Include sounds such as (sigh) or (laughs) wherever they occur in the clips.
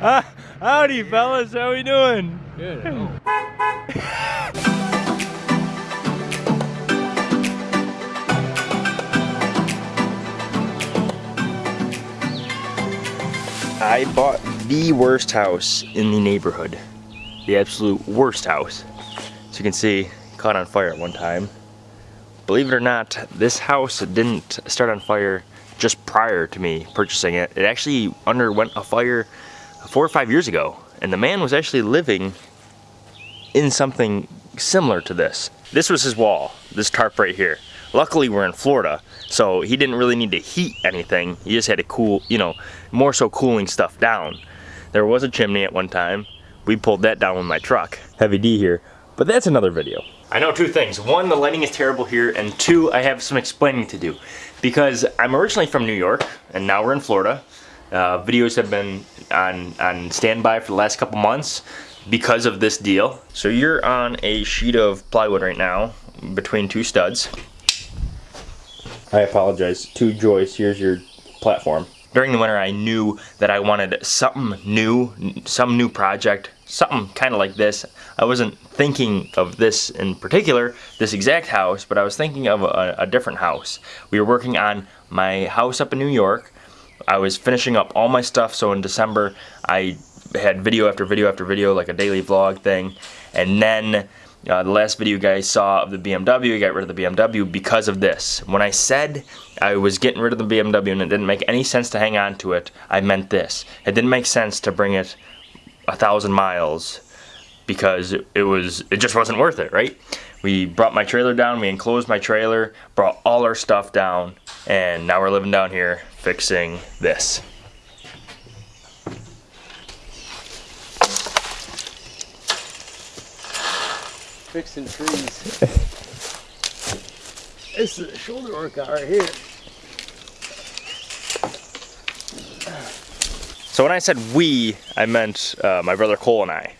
Uh, (laughs) howdy, fellas. How we doing? Good. (laughs) I bought the worst house in the neighborhood. The absolute worst house. As you can see, caught on fire at one time. Believe it or not, this house didn't start on fire just prior to me purchasing it. It actually underwent a fire four or five years ago. And the man was actually living in something similar to this. This was his wall, this tarp right here. Luckily we're in Florida, so he didn't really need to heat anything. He just had to cool, you know, more so cooling stuff down. There was a chimney at one time. We pulled that down with my truck. Heavy D here, but that's another video. I know two things. One, the lighting is terrible here, and two, I have some explaining to do. Because I'm originally from New York, and now we're in Florida. Uh, videos have been on, on standby for the last couple months because of this deal. So you're on a sheet of plywood right now, between two studs. I apologize. Two joists. Here's your platform. During the winter, I knew that I wanted something new, some new project, something kind of like this. I wasn't thinking of this in particular, this exact house, but I was thinking of a, a different house. We were working on my house up in New York. I was finishing up all my stuff, so in December, I had video after video after video, like a daily vlog thing. And then uh, the last video you guys saw of the BMW, I got rid of the BMW because of this. When I said I was getting rid of the BMW and it didn't make any sense to hang on to it, I meant this. It didn't make sense to bring it a thousand miles because it was it just wasn't worth it, right? We brought my trailer down, we enclosed my trailer, brought all our stuff down, and now we're living down here fixing this. Fixing trees. this is a shoulder workout right here. So when I said we, I meant uh, my brother Cole and I.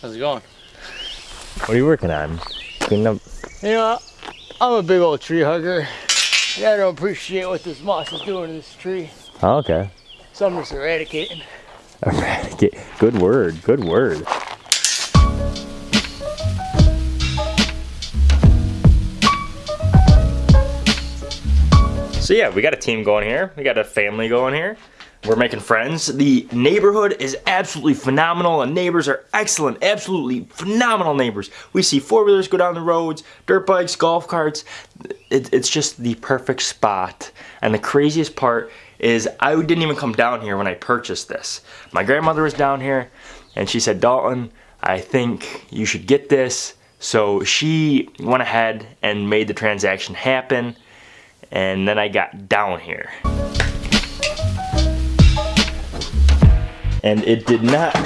How's it going? What are you working on? Cleaning up. You know, I'm a big old tree hugger. Yeah, I don't appreciate what this moss is doing to this tree. Oh, okay. So I'm just eradicating. Eradicate. Good word. Good word. So yeah, we got a team going here. We got a family going here. We're making friends. The neighborhood is absolutely phenomenal. The neighbors are excellent, absolutely phenomenal neighbors. We see four-wheelers go down the roads, dirt bikes, golf carts. It, it's just the perfect spot. And the craziest part is I didn't even come down here when I purchased this. My grandmother was down here and she said, Dalton, I think you should get this. So she went ahead and made the transaction happen. And then I got down here. And it did not,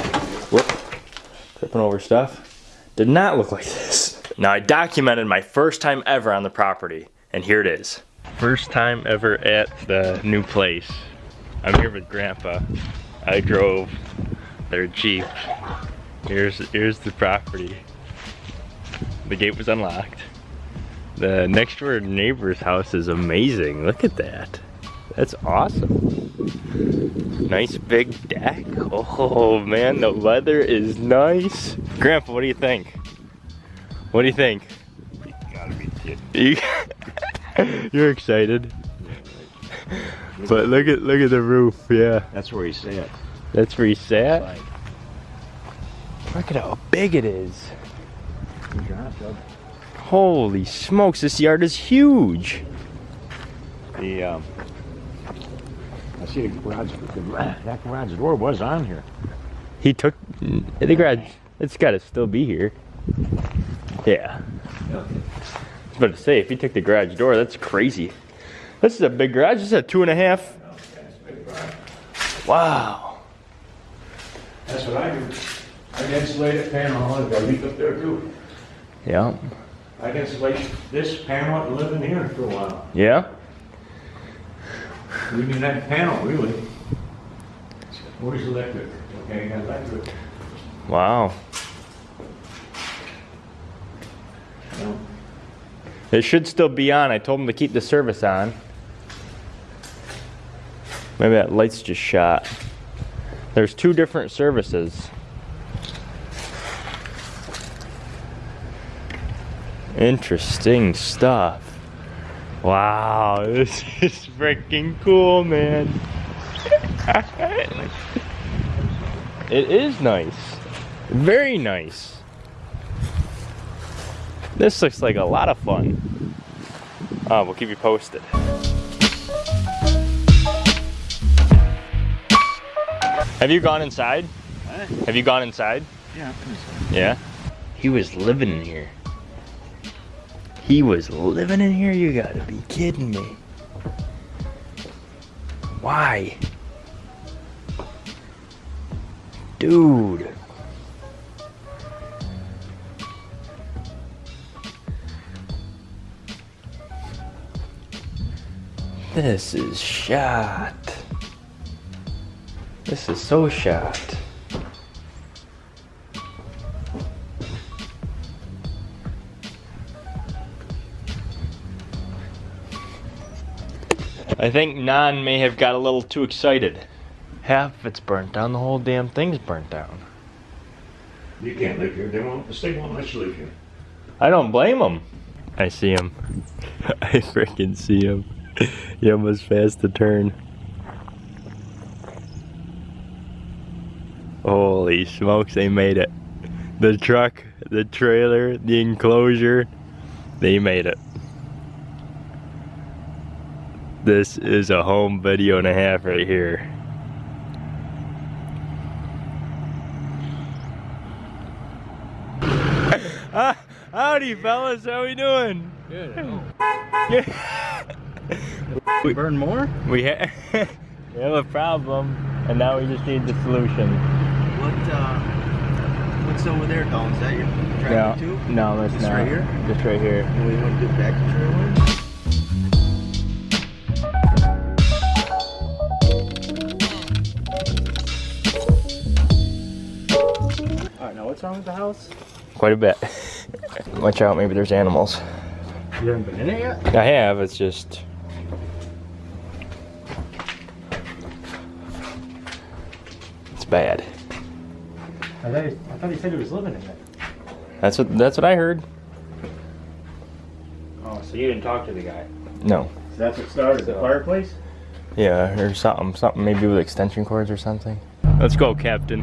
whoop, tripping over stuff, did not look like this. Now I documented my first time ever on the property, and here it is. First time ever at the new place. I'm here with Grandpa. I drove their Jeep. Here's, here's the property. The gate was unlocked. The next door neighbor's house is amazing. Look at that. That's awesome. Nice big deck. Oh man, the weather is nice. Grandpa, what do you think? What do you think? You gotta be kidding. You, (laughs) you're excited. But look at look at the roof, yeah. That's where he sat. That's where he sat. Like, Look at how big it is. where's your hot tub? Holy smokes, this yard is huge. The, um, I see the garage, the, that garage door was on here. He took the garage. It's got to still be here. Yeah. I was about to say, if he took the garage door, that's crazy. This is a big garage. This is a two and a half. Wow. That's what I do. I can insulate a panel, I've got a leak up there too. Yeah. I can insulate this panel and live in here for a while. Yeah. We need that panel, really. Where's electric? Okay, electric. Wow. It should still be on. I told him to keep the service on. Maybe that light's just shot. There's two different services. Interesting stuff. Wow, (laughs) this is freaking cool, man. it is nice. Very nice. This looks like a lot of fun. Uh, we'll keep you posted. Have you gone inside? Have you gone inside? Yeah. Yeah. He was living in here. He was living in here? You gotta be kidding me. Why? Dude. This is shot. This is so shot. I think Nan may have got a little too excited. Half of it's burnt down, the whole damn thing's burnt down. You can't live here. They won't. The state won't let you live here. I don't blame them. I see him. (laughs) I freaking see him. he almost fast to turn. Holy smokes, they made it. The truck, the trailer, the enclosure, they made it. This is a home video and a half right here. Ah, (laughs) howdy fellas, how we doing? Good. (laughs) We- Burn more? We, ha (laughs) we have a problem, and now we just need the solution. What uh, what's over there, Don? Is that your No, tractor too? no, that's Just not. right here? Just right here. And we want to get back to trailer? Wrong with the house? Quite a bit. Watch out, maybe there's animals. You haven't been in it yet? I have, it's just. It's bad. I thought, he, I thought he said he was living in it. That's what that's what I heard. Oh, so you didn't talk to the guy? No. So that's what started the fireplace? Yeah, or something, something maybe with extension cords or something. Let's go, Captain.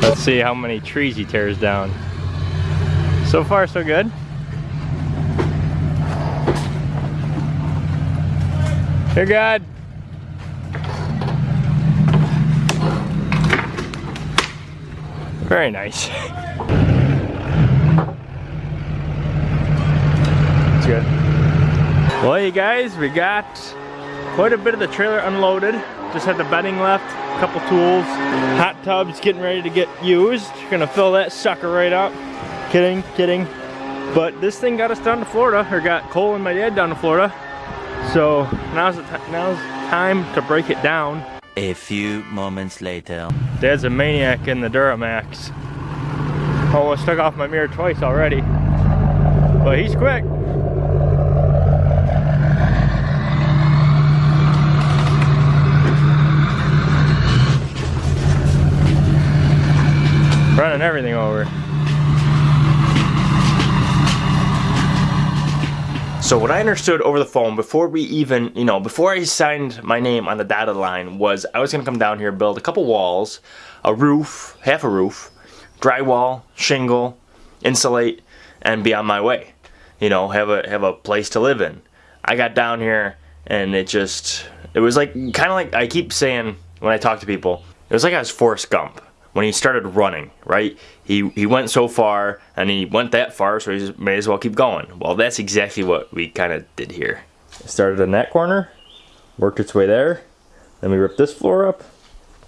Let's see how many trees he tears down. So far, so good. You're good. Very nice. (laughs) It's good. Well, you guys, we got quite a bit of the trailer unloaded. Just had the bedding left, couple tools, hot tubs getting ready to get used. Gonna fill that sucker right up. Kidding, kidding. But this thing got us down to Florida, or got Cole and my dad down to Florida. So now's now's time to break it down. A few moments later. Dad's a maniac in the Duramax. Oh, Almost took off my mirror twice already. But he's quick. Running everything over. So what I understood over the phone before we even, you know, before I signed my name on the dotted line was I was gonna come down here, build a couple walls, a roof, half a roof, drywall, shingle, insulate, and be on my way. You know, have a have a place to live in. I got down here and it just it was like kind of like I keep saying when I talk to people, it was like I was Forrest Gump when he started running, right? He he went so far and he went that far, so he may as well keep going. Well, that's exactly what we kind of did here. Started in that corner, worked its way there, then we ripped this floor up,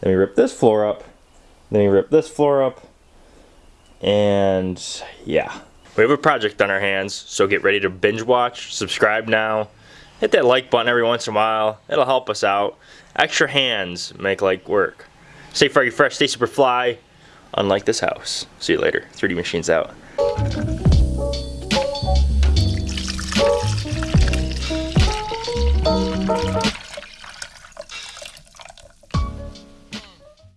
then we ripped this floor up, then we ripped this floor up, and yeah. We have a project on our hands, so get ready to binge watch, subscribe now, hit that like button every once in a while, it'll help us out. Extra hands make like work. Stay froggy fresh, stay super fly. unlike this house. See you later. 3D Machines out.